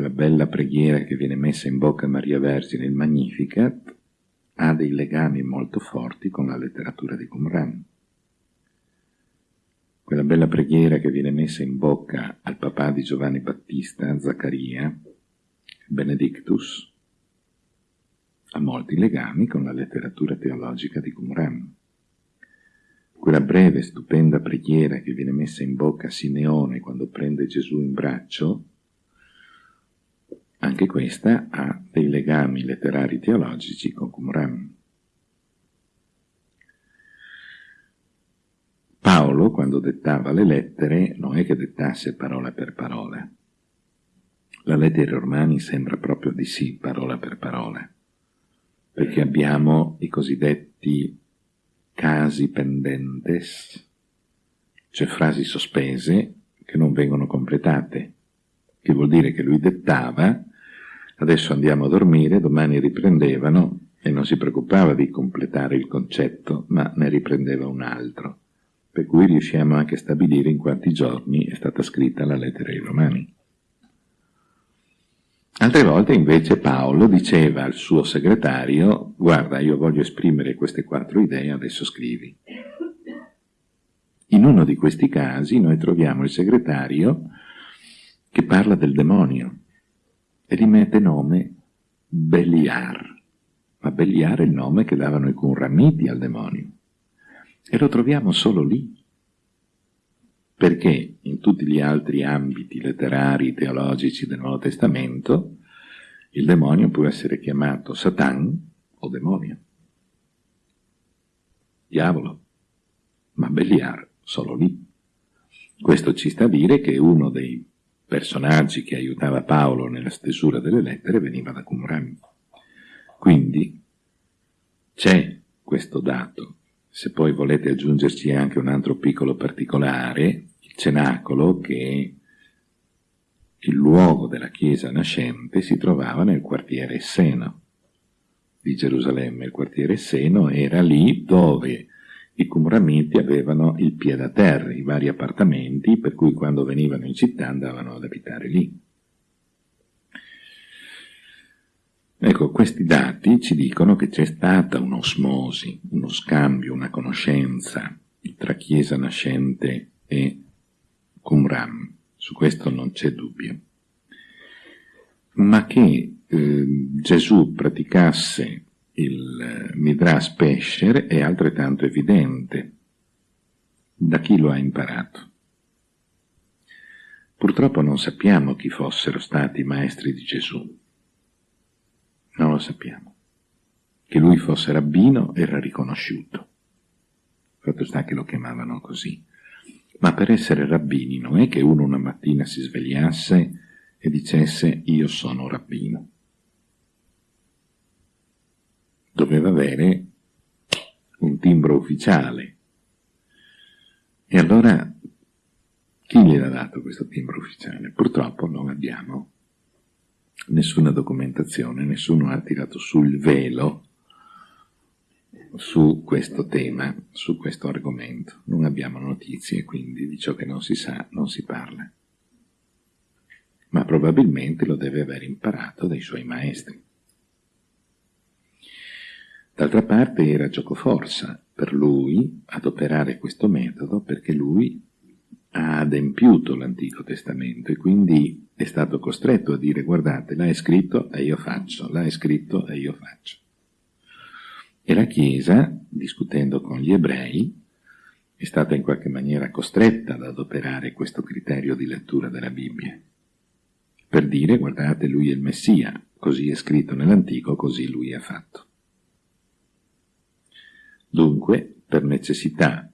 quella bella preghiera che viene messa in bocca a Maria Vergine, il Magnificat, ha dei legami molto forti con la letteratura di Qumran. Quella bella preghiera che viene messa in bocca al papà di Giovanni Battista, Zaccaria, Benedictus, ha molti legami con la letteratura teologica di Qumran. Quella breve, stupenda preghiera che viene messa in bocca a Simeone quando prende Gesù in braccio, anche questa ha dei legami letterari teologici con Qumran. Paolo, quando dettava le lettere, non è che dettasse parola per parola. La lettera ai Romani sembra proprio di sì, parola per parola, perché abbiamo i cosiddetti casi pendentes, cioè frasi sospese che non vengono completate, che vuol dire che lui dettava adesso andiamo a dormire, domani riprendevano e non si preoccupava di completare il concetto, ma ne riprendeva un altro, per cui riusciamo anche a stabilire in quanti giorni è stata scritta la lettera ai Romani. Altre volte invece Paolo diceva al suo segretario, guarda io voglio esprimere queste quattro idee, adesso scrivi. In uno di questi casi noi troviamo il segretario che parla del demonio, e gli mette nome Beliar. Ma Beliar è il nome che davano i Qumramiti al demonio. E lo troviamo solo lì. Perché in tutti gli altri ambiti letterari, teologici del Nuovo Testamento, il demonio può essere chiamato Satan o demonio. Diavolo. Ma Beliar solo lì. Questo ci sta a dire che uno dei personaggi che aiutava Paolo nella stesura delle lettere veniva da Qumran. Quindi c'è questo dato. Se poi volete aggiungerci anche un altro piccolo particolare, il cenacolo, che il luogo della chiesa nascente si trovava nel quartiere Esseno di Gerusalemme. Il quartiere Esseno era lì dove i Qumramiti avevano il piede a terra, i vari appartamenti, per cui quando venivano in città andavano ad abitare lì. Ecco, questi dati ci dicono che c'è stata un'osmosi, uno scambio, una conoscenza tra Chiesa nascente e Qumram, su questo non c'è dubbio. Ma che eh, Gesù praticasse il Midrash Pesher è altrettanto evidente. Da chi lo ha imparato? Purtroppo non sappiamo chi fossero stati i maestri di Gesù. Non lo sappiamo. Che lui fosse rabbino era riconosciuto. Fatto sta che lo chiamavano così. Ma per essere rabbini non è che uno una mattina si svegliasse e dicesse io sono rabbino doveva avere un timbro ufficiale. E allora chi gliel'ha dato questo timbro ufficiale? Purtroppo non abbiamo nessuna documentazione, nessuno ha tirato sul velo su questo tema, su questo argomento. Non abbiamo notizie, quindi di ciò che non si sa non si parla. Ma probabilmente lo deve aver imparato dai suoi maestri. D'altra parte era giocoforza per lui adoperare questo metodo perché lui ha adempiuto l'Antico Testamento e quindi è stato costretto a dire guardate, l'hai scritto e io faccio, l'hai scritto e io faccio. E la Chiesa, discutendo con gli ebrei, è stata in qualche maniera costretta ad adoperare questo criterio di lettura della Bibbia, per dire guardate, lui è il Messia, così è scritto nell'Antico, così lui ha fatto. Dunque, per necessità,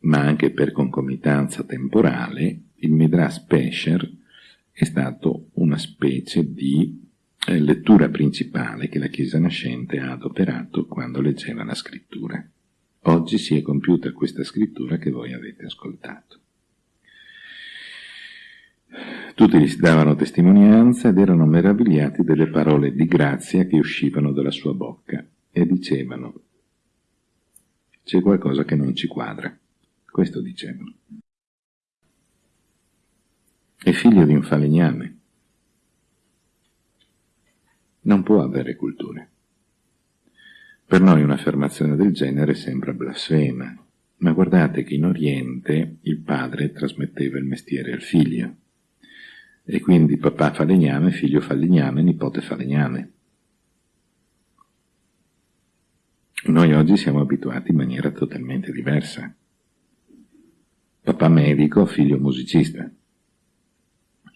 ma anche per concomitanza temporale, il Midrash Pesher è stato una specie di eh, lettura principale che la Chiesa nascente ha adoperato quando leggeva la scrittura. Oggi si è compiuta questa scrittura che voi avete ascoltato. Tutti gli davano testimonianza ed erano meravigliati delle parole di grazia che uscivano dalla sua bocca e dicevano c'è qualcosa che non ci quadra. Questo dicevano. È figlio di un falegname. non può avere culture. Per noi un'affermazione del genere sembra blasfema, ma guardate che in Oriente il padre trasmetteva il mestiere al figlio, e quindi papà fa legname, figlio fa legname, nipote fa Noi oggi siamo abituati in maniera totalmente diversa. Papà medico, figlio musicista,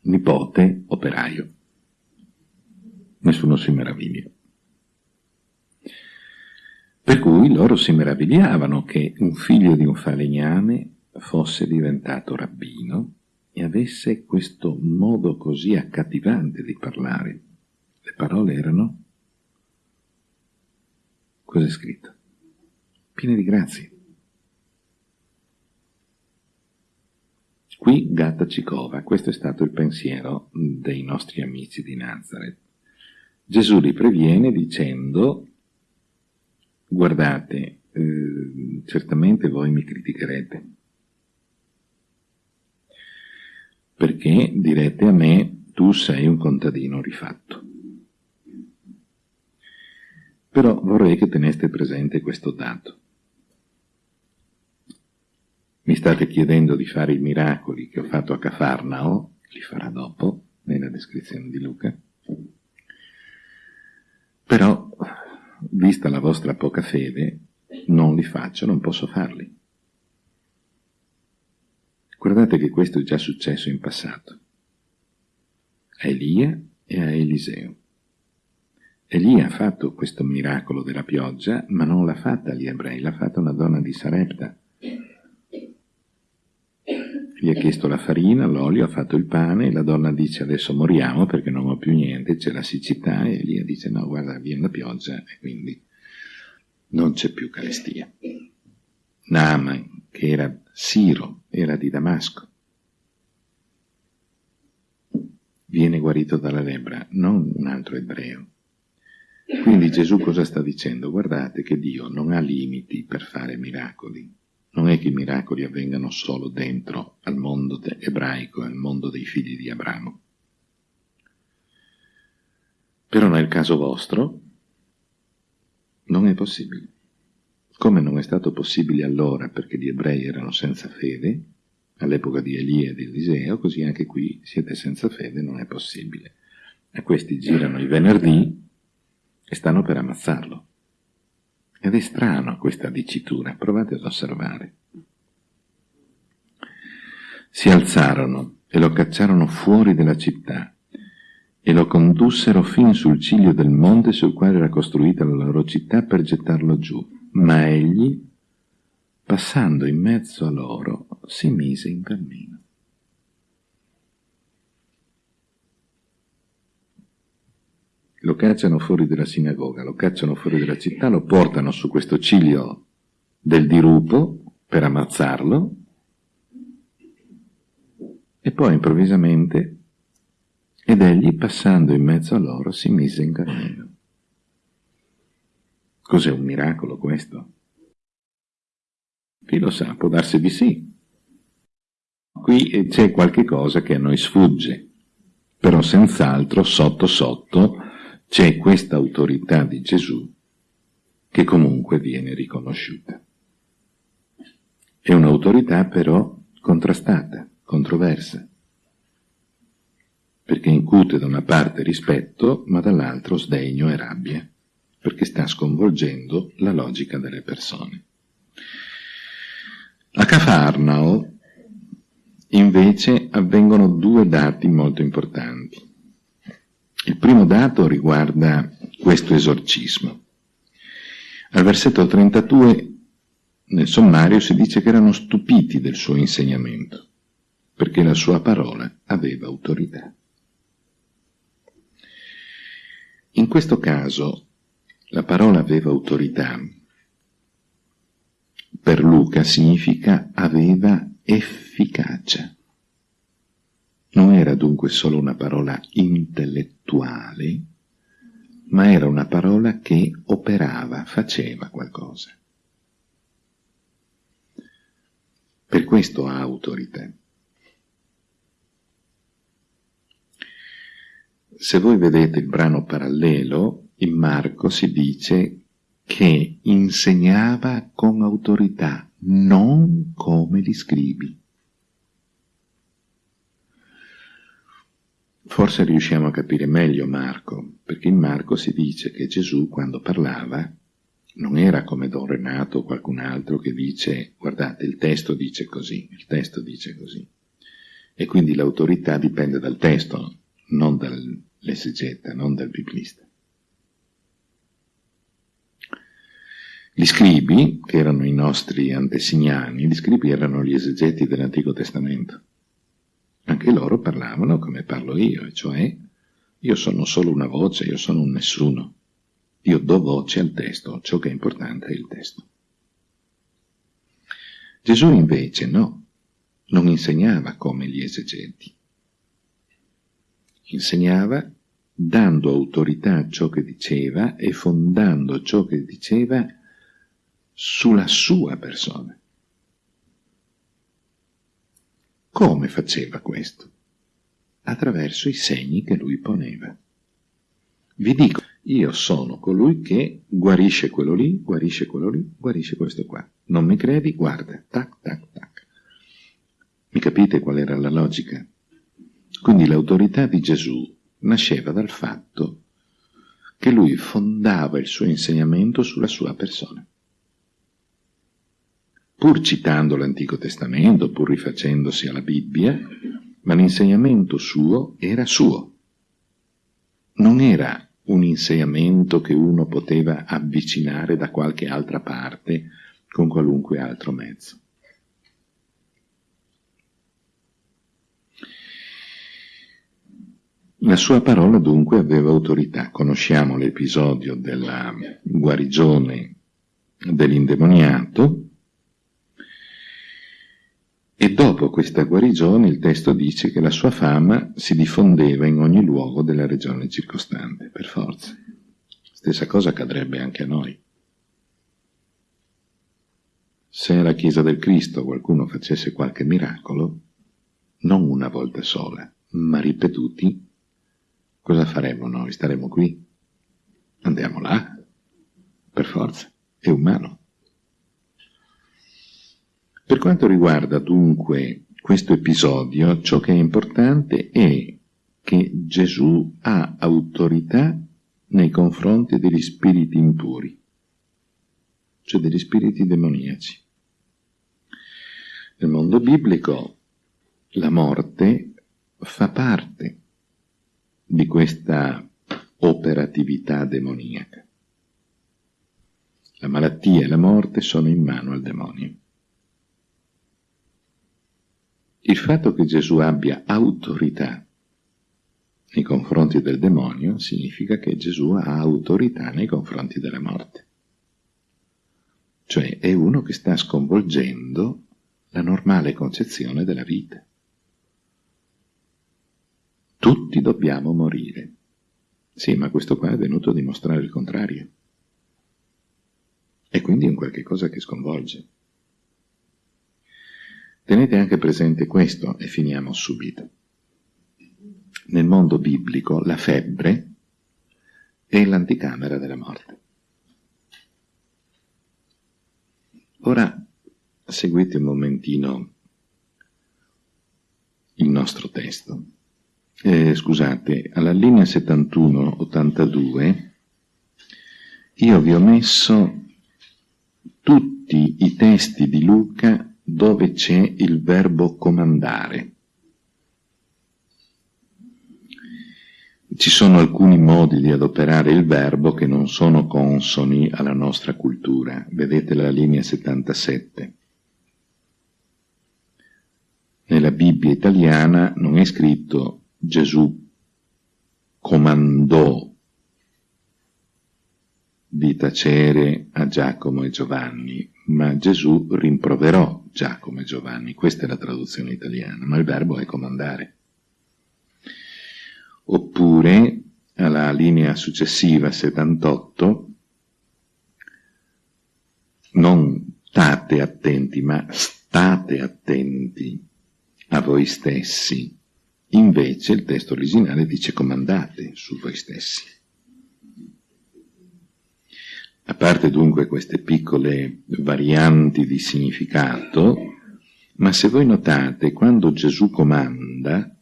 nipote operaio. Nessuno si meraviglia. Per cui loro si meravigliavano che un figlio di un falegname fosse diventato rabbino e avesse questo modo così accattivante di parlare. Le parole erano Cos'è scritto? Piene di grazie. Qui Gatta Cicova, questo è stato il pensiero dei nostri amici di Nazareth. Gesù li previene dicendo, guardate, eh, certamente voi mi criticherete, perché direte a me, tu sei un contadino rifatto. Però vorrei che teneste presente questo dato. Mi state chiedendo di fare i miracoli che ho fatto a Cafarnao, li farà dopo, nella descrizione di Luca. Però, vista la vostra poca fede, non li faccio, non posso farli. Guardate che questo è già successo in passato. A Elia e a Eliseo. Elia ha fatto questo miracolo della pioggia, ma non l'ha fatta agli ebrei, l'ha fatta una donna di Sarepta. Gli ha chiesto la farina, l'olio, ha fatto il pane, e la donna dice adesso moriamo perché non ho più niente, c'è la siccità, e Elia dice no, guarda, viene la pioggia, e quindi non c'è più carestia. Naaman, che era Siro, era di Damasco, viene guarito dalla lebbra, non un altro ebreo. Quindi Gesù cosa sta dicendo? Guardate che Dio non ha limiti per fare miracoli. Non è che i miracoli avvengano solo dentro al mondo ebraico, al mondo dei figli di Abramo. Però nel caso vostro non è possibile. Come non è stato possibile allora perché gli ebrei erano senza fede, all'epoca di Elia e di Eliseo, così anche qui siete senza fede, non è possibile. A questi girano i venerdì e stanno per ammazzarlo. Ed è strano questa dicitura, provate ad osservare. Si alzarono e lo cacciarono fuori della città e lo condussero fin sul ciglio del monte sul quale era costruita la loro città per gettarlo giù. Ma egli, passando in mezzo a loro, si mise in cammino. Lo cacciano fuori dalla sinagoga, lo cacciano fuori dalla città, lo portano su questo ciglio del dirupo per ammazzarlo e poi improvvisamente ed egli passando in mezzo a loro si mise in cammino. Cos'è un miracolo questo? Chi lo sa, può darsi di sì. Qui c'è qualche cosa che a noi sfugge, però senz'altro sotto sotto c'è questa autorità di Gesù che comunque viene riconosciuta. È un'autorità però contrastata, controversa, perché incute da una parte rispetto, ma dall'altro sdegno e rabbia, perché sta sconvolgendo la logica delle persone. A Cafarnao invece avvengono due dati molto importanti. Il primo dato riguarda questo esorcismo. Al versetto 32 nel sommario si dice che erano stupiti del suo insegnamento, perché la sua parola aveva autorità. In questo caso la parola aveva autorità. Per Luca significa aveva efficacia. Non era dunque solo una parola intellettuale, ma era una parola che operava, faceva qualcosa. Per questo ha autorità. se voi vedete il brano parallelo, in Marco si dice che insegnava con autorità, non come gli scribi. Forse riusciamo a capire meglio Marco, perché in Marco si dice che Gesù quando parlava non era come Don Renato o qualcun altro che dice guardate il testo dice così, il testo dice così. E quindi l'autorità dipende dal testo, non dall'esegeta, non dal biblista. Gli scribi, che erano i nostri antesignani, gli scribi erano gli esegeti dell'Antico Testamento. Anche loro parlavano come parlo io, cioè io sono solo una voce, io sono un nessuno. Io do voce al testo, ciò che è importante è il testo. Gesù invece no, non insegnava come gli esegeti. Insegnava dando autorità a ciò che diceva e fondando ciò che diceva sulla sua persona. Come faceva questo? Attraverso i segni che lui poneva. Vi dico, io sono colui che guarisce quello lì, guarisce quello lì, guarisce questo qua. Non mi credi? Guarda, tac, tac, tac. Mi capite qual era la logica? Quindi l'autorità di Gesù nasceva dal fatto che lui fondava il suo insegnamento sulla sua persona pur citando l'Antico Testamento, pur rifacendosi alla Bibbia, ma l'insegnamento suo era suo. Non era un insegnamento che uno poteva avvicinare da qualche altra parte con qualunque altro mezzo. La sua parola dunque aveva autorità. Conosciamo l'episodio della guarigione dell'indemoniato, e dopo questa guarigione il testo dice che la sua fama si diffondeva in ogni luogo della regione circostante, per forza. Stessa cosa accadrebbe anche a noi. Se alla Chiesa del Cristo qualcuno facesse qualche miracolo, non una volta sola, ma ripetuti, cosa faremmo noi? Staremo qui? Andiamo là? Per forza, è umano. Per quanto riguarda dunque questo episodio, ciò che è importante è che Gesù ha autorità nei confronti degli spiriti impuri, cioè degli spiriti demoniaci. Nel mondo biblico la morte fa parte di questa operatività demoniaca. La malattia e la morte sono in mano al demonio. Il fatto che Gesù abbia autorità nei confronti del demonio significa che Gesù ha autorità nei confronti della morte. Cioè è uno che sta sconvolgendo la normale concezione della vita. Tutti dobbiamo morire. Sì, ma questo qua è venuto a dimostrare il contrario. E quindi è un qualche cosa che sconvolge. Tenete anche presente questo e finiamo subito. Nel mondo biblico la febbre è l'anticamera della morte. Ora seguite un momentino il nostro testo. Eh, scusate, alla linea 71-82 io vi ho messo tutti i testi di Luca dove c'è il verbo comandare. Ci sono alcuni modi di adoperare il verbo che non sono consoni alla nostra cultura. Vedete la linea 77. Nella Bibbia italiana non è scritto Gesù comandò di tacere a Giacomo e Giovanni, ma Gesù rimproverò Giacomo e Giovanni, questa è la traduzione italiana, ma il verbo è comandare. Oppure, alla linea successiva, 78, non state attenti, ma state attenti a voi stessi Invece il testo originale dice comandate su voi stessi. A parte dunque queste piccole varianti di significato, ma se voi notate, quando Gesù comanda,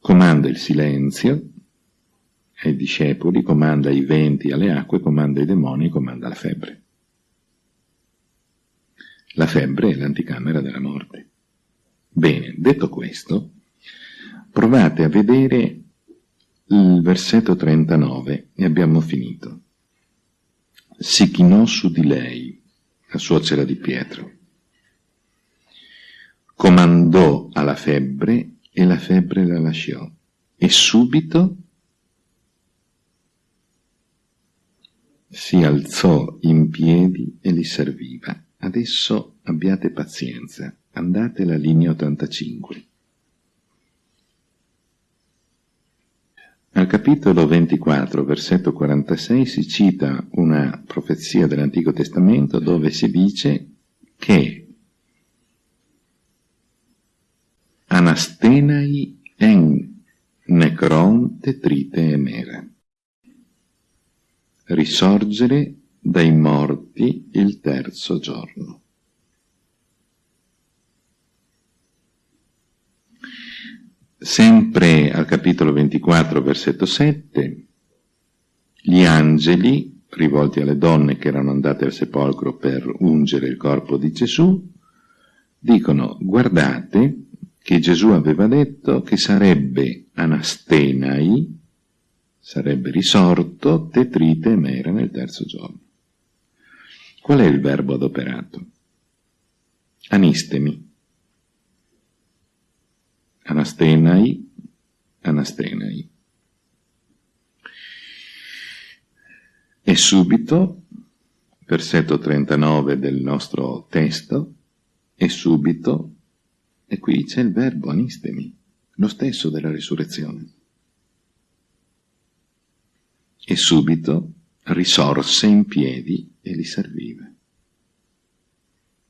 comanda il silenzio ai discepoli, comanda i venti alle acque, comanda i demoni, comanda la febbre. La febbre è l'anticamera della morte. Bene, detto questo, provate a vedere il versetto 39 e abbiamo finito. Si chinò su di lei, la suocera di Pietro. Comandò alla febbre e la febbre la lasciò. E subito si alzò in piedi e li serviva. Adesso abbiate pazienza, andate alla linea 85. Al capitolo 24, versetto 46, si cita una profezia dell'Antico Testamento dove si dice che Anastenai en necron tetrite emera risorgere dai morti il terzo giorno. Sempre al capitolo 24, versetto 7, gli angeli, rivolti alle donne che erano andate al sepolcro per ungere il corpo di Gesù, dicono guardate che Gesù aveva detto che sarebbe anastenai, sarebbe risorto tetrite e mera nel terzo giorno. Qual è il verbo adoperato? Anistemi. Anastenai, anastenai. E subito, versetto 39 del nostro testo, e subito, e qui c'è il verbo anistemi, lo stesso della risurrezione. E subito risorse in piedi e li serviva.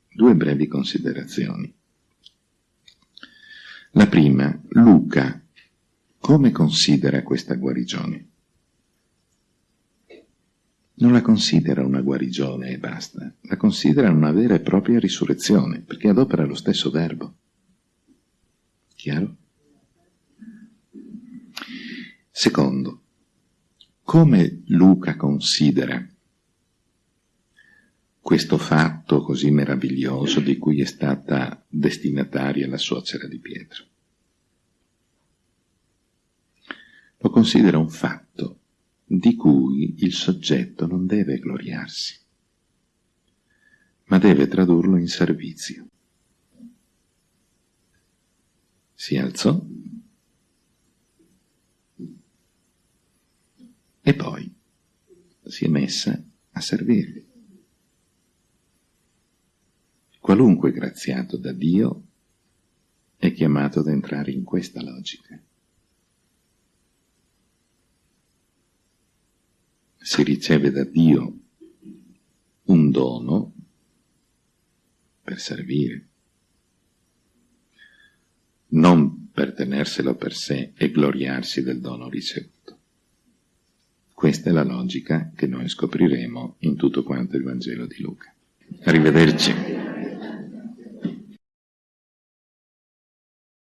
Due brevi considerazioni. La prima, Luca, come considera questa guarigione? Non la considera una guarigione e basta, la considera una vera e propria risurrezione, perché adopera lo stesso verbo. Chiaro? Secondo, come Luca considera questo fatto così meraviglioso di cui è stata destinataria la suocera di Pietro. Lo considera un fatto di cui il soggetto non deve gloriarsi, ma deve tradurlo in servizio. Si alzò e poi si è messa a servirli. Qualunque graziato da Dio è chiamato ad entrare in questa logica. Si riceve da Dio un dono per servire, non per tenerselo per sé e gloriarsi del dono ricevuto. Questa è la logica che noi scopriremo in tutto quanto il Vangelo di Luca. Arrivederci.